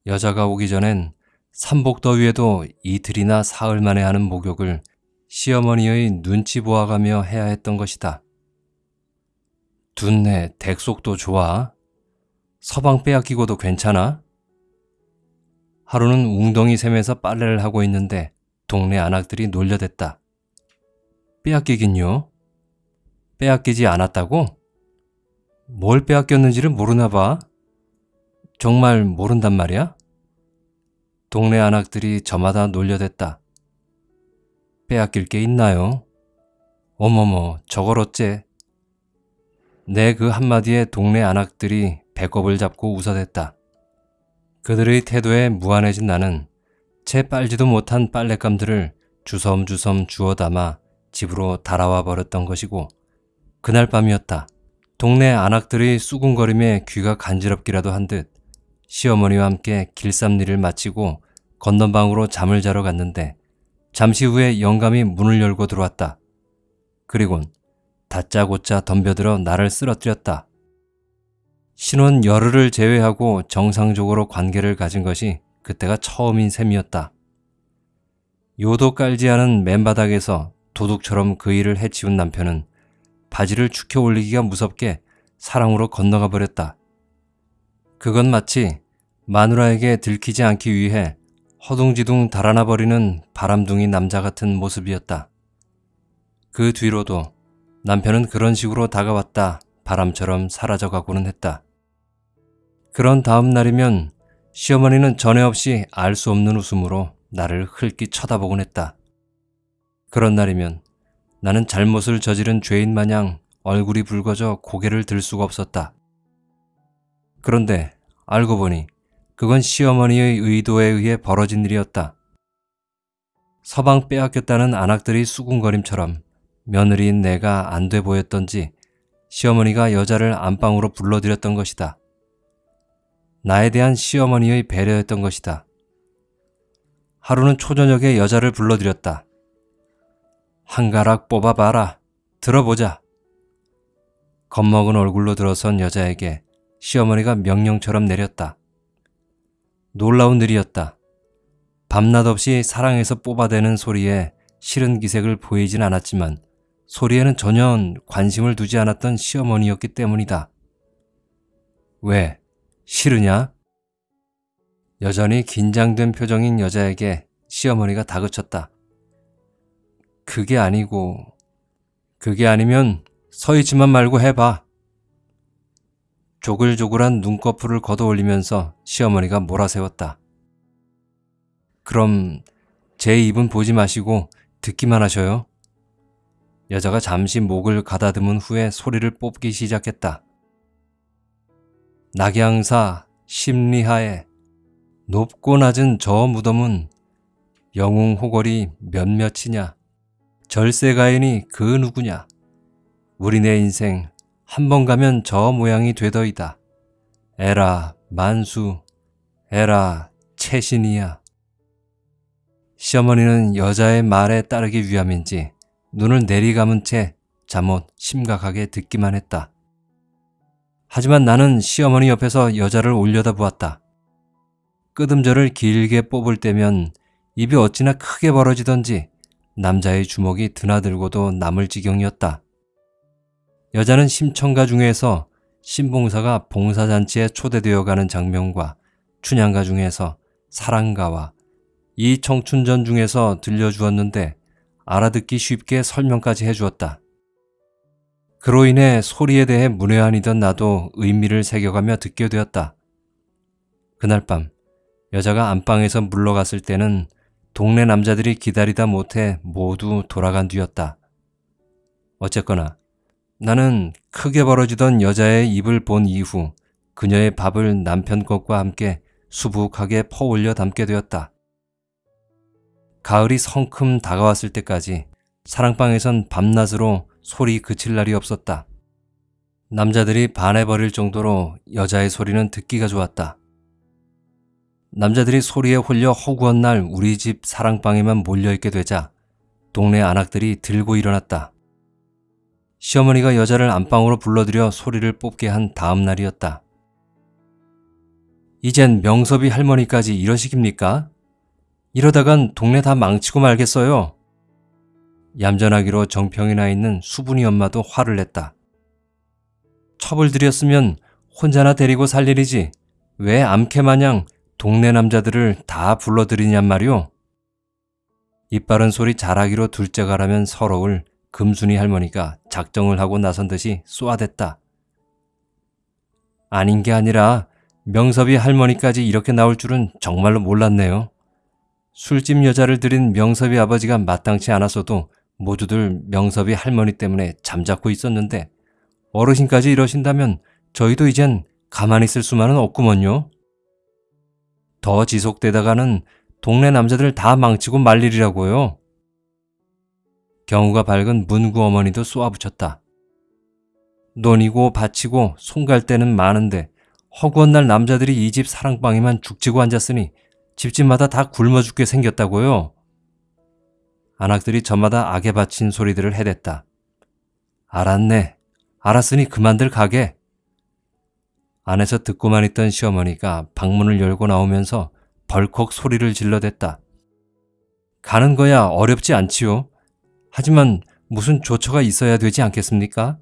여자가 오기 전엔 삼복더위에도 이틀이나 사흘 만에 하는 목욕을 시어머니의 눈치 보아가며 해야 했던 것이다. 둔내 덱속도 좋아? 서방 빼앗기고도 괜찮아? 하루는 웅덩이 샘에서 빨래를 하고 있는데 동네 안악들이 놀려댔다. 빼앗기긴요? 빼앗기지 않았다고? 뭘 빼앗겼는지를 모르나 봐. 정말 모른단 말이야? 동네 안악들이 저마다 놀려댔다. 빼앗길 게 있나요? 어머머, 저걸 어째? 내 그 한마디에 동네 안악들이 배꼽을 잡고 웃어댔다. 그들의 태도에 무안해진 나는 채 빨지도 못한 빨랫감들을 주섬주섬 주워 담아 집으로 달아와 버렸던 것이고 그날 밤이었다. 동네 안악들의 수군거림에 귀가 간지럽기라도 한 듯 시어머니와 함께 길쌈일을 마치고 건넌방으로 잠을 자러 갔는데 잠시 후에 영감이 문을 열고 들어왔다. 그리곤 다짜고짜 덤벼들어 나를 쓰러뜨렸다. 신혼 열흘을 제외하고 정상적으로 관계를 가진 것이 그때가 처음인 셈이었다. 요도 깔지 않은 맨바닥에서 도둑처럼 그 일을 해치운 남편은 바지를 축혀 올리기가 무섭게 사랑으로 건너가 버렸다. 그건 마치 마누라에게 들키지 않기 위해 허둥지둥 달아나 버리는 바람둥이 남자 같은 모습이었다. 그 뒤로도 남편은 그런 식으로 다가왔다 바람처럼 사라져가고는 했다. 그런 다음 날이면 시어머니는 전에 없이 알 수 없는 웃음으로 나를 흘끼 쳐다보곤 했다. 그런 날이면 나는 잘못을 저지른 죄인 마냥 얼굴이 붉어져 고개를 들 수가 없었다. 그런데 알고 보니 그건 시어머니의 의도에 의해 벌어진 일이었다. 서방 빼앗겼다는 안악들이 수군거림처럼 며느리인 내가 안 돼 보였던지 시어머니가 여자를 안방으로 불러들였던 것이다. 나에 대한 시어머니의 배려였던 것이다. 하루는 초저녁에 여자를 불러들였다. 한 가락 뽑아봐라. 들어보자. 겁먹은 얼굴로 들어선 여자에게 시어머니가 명령처럼 내렸다. 놀라운 일이었다. 밤낮 없이 사랑해서 뽑아대는 소리에 싫은 기색을 보이진 않았지만 소리에는 전혀 관심을 두지 않았던 시어머니였기 때문이다. 왜? 싫으냐? 여전히 긴장된 표정인 여자에게 시어머니가 다그쳤다. 그게 아니고, 그게 아니면 서 있지만 말고 해봐. 조글조글한 눈꺼풀을 걷어 올리면서 시어머니가 몰아세웠다. 그럼 제 입은 보지 마시고 듣기만 하셔요. 여자가 잠시 목을 가다듬은 후에 소리를 뽑기 시작했다. 낙양사 심리하에 높고 낮은 저 무덤은 영웅 호걸이 몇몇이냐 절세가인이 그 누구냐 우리네 인생 한 번 가면 저 모양이 되더이다. 에라 만수 에라 채신이야. 시어머니는 여자의 말에 따르기 위함인지 눈을 내리감은 채 잠옷 심각하게 듣기만 했다. 하지만 나는 시어머니 옆에서 여자를 올려다 보았다. 끄듬절을 길게 뽑을 때면 입이 어찌나 크게 벌어지던지 남자의 주먹이 드나들고도 남을 지경이었다. 여자는 심청가 중에서 신봉사가 봉사잔치에 초대되어 가는 장면과 춘향가 중에서 사랑가와 이 청춘전 중에서 들려주었는데 알아듣기 쉽게 설명까지 해주었다. 그로 인해 소리에 대해 문외한이던 나도 의미를 새겨가며 듣게 되었다. 그날 밤 여자가 안방에서 물러갔을 때는 동네 남자들이 기다리다 못해 모두 돌아간 뒤였다. 어쨌거나 나는 크게 벌어지던 여자의 입을 본 이후 그녀의 밥을 남편 것과 함께 수북하게 퍼올려 담게 되었다. 가을이 성큼 다가왔을 때까지 사랑방에선 밤낮으로 소리 그칠 날이 없었다. 남자들이 반해버릴 정도로 여자의 소리는 듣기가 좋았다. 남자들이 소리에 홀려 허구한 날 우리 집 사랑방에만 몰려있게 되자 동네 안악들이 들고 일어났다. 시어머니가 여자를 안방으로 불러들여 소리를 뽑게 한 다음 날이었다. 이젠 명섭이 할머니까지 이러시깁니까? 이러다간 동네 다 망치고 말겠어요. 얌전하기로 정평이 나 있는 수분이 엄마도 화를 냈다. 첩을 들였으면 혼자나 데리고 살 일이지 왜 암캐 마냥 동네 남자들을 다 불러들이냔 말이오. 이빠른 소리 잘하기로 둘째가라면 서러울 금순이 할머니가 작정을 하고 나선 듯이 쏘아댔다. 아닌 게 아니라 명섭이 할머니까지 이렇게 나올 줄은 정말로 몰랐네요. 술집 여자를 들인 명섭이 아버지가 마땅치 않았어도 모두들 명섭이 할머니 때문에 잠자코 있었는데 어르신까지 이러신다면 저희도 이젠 가만히 있을 수만은 없구먼요. 더 지속되다가는 동네 남자들 다 망치고 말 일이라고요. 경우가 밝은 문구 어머니도 쏘아붙였다. 논이고 바치고 손갈 때는 많은데 허구한 날 남자들이 이 집 사랑방에만 죽지고 앉았으니 집집마다 다 굶어 죽게 생겼다고요. 안악들이 저마다 악에 바친 소리들을 해댔다. 알았네. 알았으니 그만들 가게. 안에서 듣고만 있던 시어머니가 방문을 열고 나오면서 벌컥 소리를 질러댔다. 가는 거야 어렵지 않지요. 하지만 무슨 조처가 있어야 되지 않겠습니까?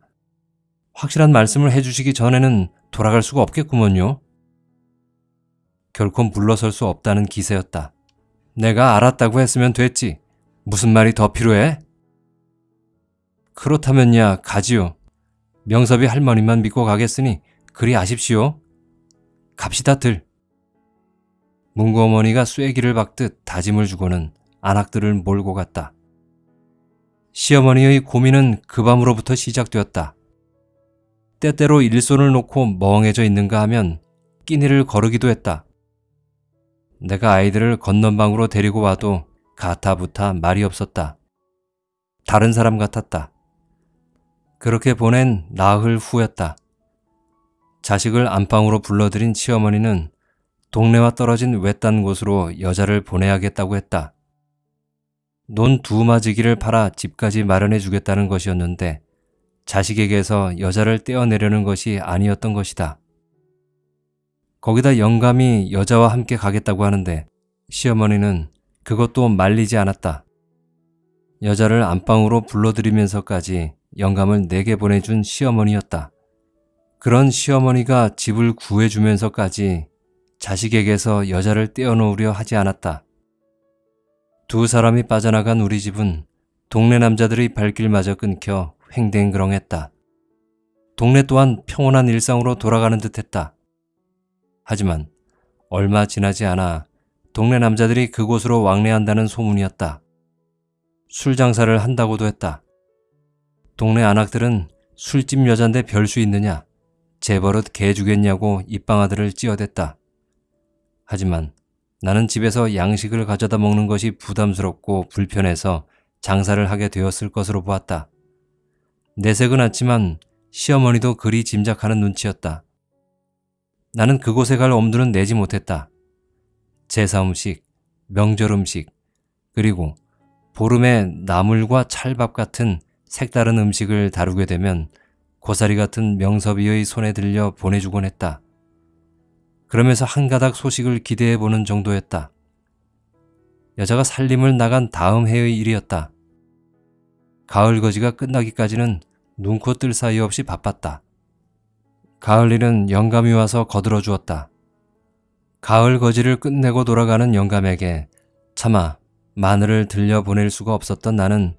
확실한 말씀을 해주시기 전에는 돌아갈 수가 없겠구먼요. 결코 물러설 수 없다는 기세였다. 내가 알았다고 했으면 됐지. 무슨 말이 더 필요해? 그렇다면야 가지요. 명섭이 할머니만 믿고 가겠으니 그리 아십시오. 갑시다 들. 문구 어머니가 쐐기를 박듯 다짐을 주고는 안악들을 몰고 갔다. 시어머니의 고민은 그 밤으로부터 시작되었다. 때때로 일손을 놓고 멍해져 있는가 하면 끼니를 거르기도 했다. 내가 아이들을 건넌방으로 데리고 와도 가타부타 말이 없었다. 다른 사람 같았다. 그렇게 보낸 나흘 후였다. 자식을 안방으로 불러들인 시어머니는 동네와 떨어진 외딴 곳으로 여자를 보내야겠다고 했다. 논 두 마지기를 팔아 집까지 마련해 주겠다는 것이었는데 자식에게서 여자를 떼어내려는 것이 아니었던 것이다. 거기다 영감이 여자와 함께 가겠다고 하는데 시어머니는 그것도 말리지 않았다. 여자를 안방으로 불러들이면서까지 영감을 내게 보내준 시어머니였다. 그런 시어머니가 집을 구해주면서까지 자식에게서 여자를 떼어놓으려 하지 않았다. 두 사람이 빠져나간 우리 집은 동네 남자들의 발길마저 끊겨 횡댕그렁했다. 동네 또한 평온한 일상으로 돌아가는 듯했다. 하지만 얼마 지나지 않아 동네 남자들이 그곳으로 왕래한다는 소문이었다. 술 장사를 한다고도 했다. 동네 안악들은 술집 여잔데 별 수 있느냐, 재버릇 개 주겠냐고 입방아들을 찌어댔다. 하지만 나는 집에서 양식을 가져다 먹는 것이 부담스럽고 불편해서 장사를 하게 되었을 것으로 보았다. 내색은 않지만 시어머니도 그리 짐작하는 눈치였다. 나는 그곳에 갈 엄두는 내지 못했다. 제사 음식, 명절 음식, 그리고 보름에 나물과 찰밥 같은 색다른 음식을 다루게 되면 고사리 같은 명섭이의 손에 들려 보내주곤 했다. 그러면서 한 가닥 소식을 기대해 보는 정도였다. 여자가 살림을 나간 다음 해의 일이었다. 가을 거지가 끝나기까지는 눈코 뜰 사이 없이 바빴다. 가을 일은 영감이 와서 거들어 주었다. 가을 거지를 끝내고 돌아가는 영감에게 차마 마늘을 들려보낼 수가 없었던 나는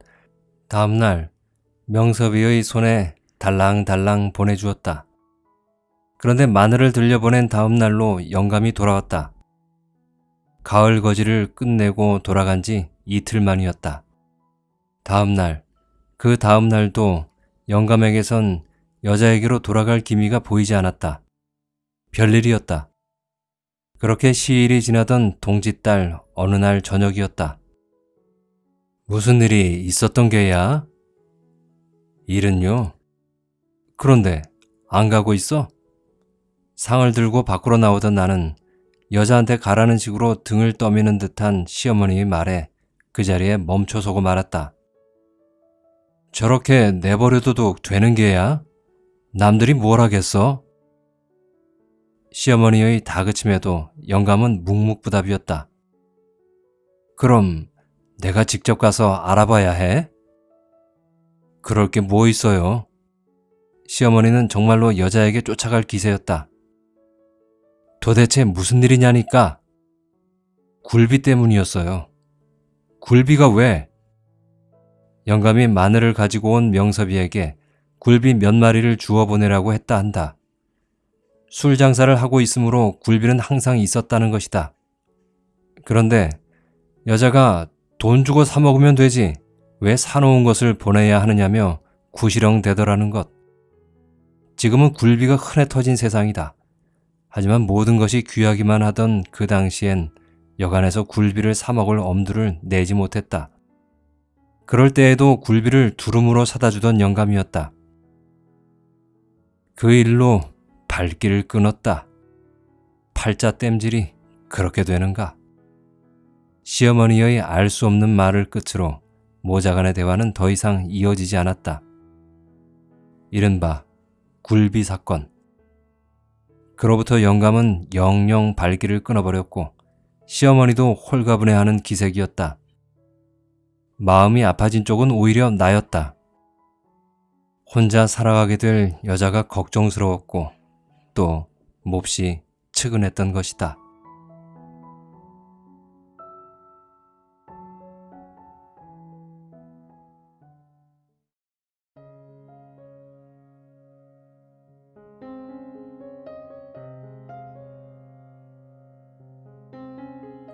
다음날 명섭이의 손에 달랑달랑 보내주었다. 그런데 마늘을 들려보낸 다음 날로 영감이 돌아왔다. 가을 거지를 끝내고 돌아간 지 이틀 만이었다. 다음 날, 그 다음 날도 영감에게선 여자에게로 돌아갈 기미가 보이지 않았다. 별일이었다. 그렇게 시일이 지나던 동짓달 어느 날 저녁이었다. 무슨 일이 있었던 게야? 일은요? 그런데 안 가고 있어? 상을 들고 밖으로 나오던 나는 여자한테 가라는 식으로 등을 떠미는 듯한 시어머니의 말에 그 자리에 멈춰서고 말았다. 저렇게 내버려둬도 되는 게야? 남들이 뭘 하겠어? 시어머니의 다그침에도 영감은 묵묵부답이었다. 그럼 내가 직접 가서 알아봐야 해? 그럴 게 뭐 있어요? 시어머니는 정말로 여자에게 쫓아갈 기세였다. 도대체 무슨 일이냐니까? 굴비 때문이었어요. 굴비가 왜? 영감이 마늘을 가지고 온 명섭이에게 굴비 몇 마리를 주워 보내라고 했다 한다. 술 장사를 하고 있으므로 굴비는 항상 있었다는 것이다. 그런데 여자가 돈 주고 사 먹으면 되지 왜 사놓은 것을 보내야 하느냐며 구시렁 대더라는 것. 지금은 굴비가 흔해 터진 세상이다. 하지만 모든 것이 귀하기만 하던 그 당시엔 여간에서 굴비를 사 먹을 엄두를 내지 못했다. 그럴 때에도 굴비를 두rum으로 사다 주던 영감이었다. 그 일로 발길을 끊었다. 팔자 땜질이 그렇게 되는가? 시어머니의 알 수 없는 말을 끝으로 모자간의 대화는 더 이상 이어지지 않았다. 이른바 굴비 사건. 그로부터 영감은 영영 발길을 끊어버렸고 시어머니도 홀가분해하는 기색이었다. 마음이 아파진 쪽은 오히려 나였다. 혼자 살아가게 될 여자가 걱정스러웠고 또 몹시 측은했던 것이다.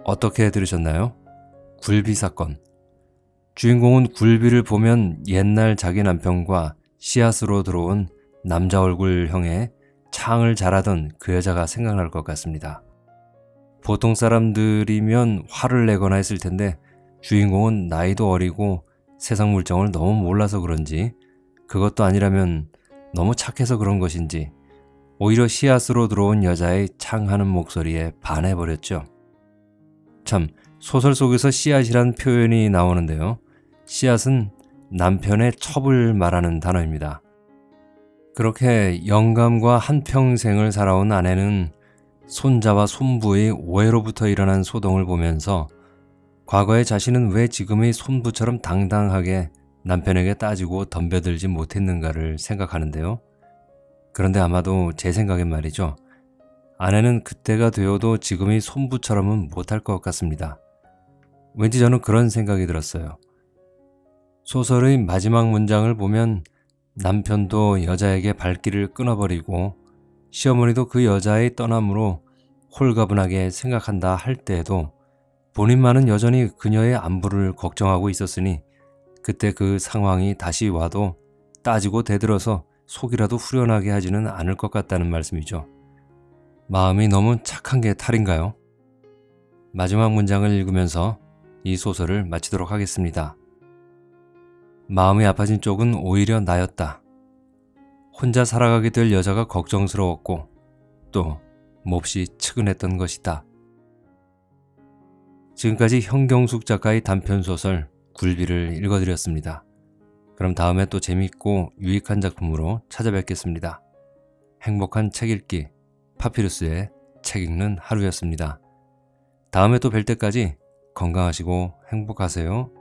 어떻게 들으셨나요? 굴비 사건. 주인공은 굴비를 보면 옛날 자기 남편과 씨앗으로 들어온 남자 얼굴형의 창을 잘하던 그 여자가 생각날 것 같습니다. 보통 사람들이면 화를 내거나 했을 텐데 주인공은 나이도 어리고 세상 물정을 너무 몰라서 그런지 그것도 아니라면 너무 착해서 그런 것인지 오히려 씨앗으로 들어온 여자의 창하는 목소리에 반해버렸죠. 참 소설 속에서 씨앗이란 표현이 나오는데요. 씨앗은 남편의 첩을 말하는 단어입니다. 그렇게 영감과 한평생을 살아온 아내는 손자와 손부의 오해로부터 일어난 소동을 보면서 과거의 자신은 왜 지금의 손부처럼 당당하게 남편에게 따지고 덤벼들지 못했는가를 생각하는데요. 그런데 아마도 제 생각엔 말이죠. 아내는 그때가 되어도 지금의 손부처럼은 못할 것 같습니다. 왠지 저는 그런 생각이 들었어요. 소설의 마지막 문장을 보면 남편도 여자에게 발길을 끊어버리고 시어머니도 그 여자의 떠남으로 홀가분하게 생각한다 할 때에도 본인만은 여전히 그녀의 안부를 걱정하고 있었으니 그때 그 상황이 다시 와도 따지고 대들어서 속이라도 후련하게 하지는 않을 것 같다는 말씀이죠. 마음이 너무 착한 게 탈인가요? 마지막 문장을 읽으면서 이 소설을 마치도록 하겠습니다. 마음이 아파진 쪽은 오히려 나였다. 혼자 살아가게 될 여자가 걱정스러웠고 또 몹시 측은했던 것이다. 지금까지 현경숙 작가의 단편소설 굴비를 읽어드렸습니다. 그럼 다음에 또 재밌고 유익한 작품으로 찾아뵙겠습니다. 행복한 책 읽기 파피루스의 책 읽는 하루였습니다. 다음에 또 뵐 때까지 건강하시고 행복하세요.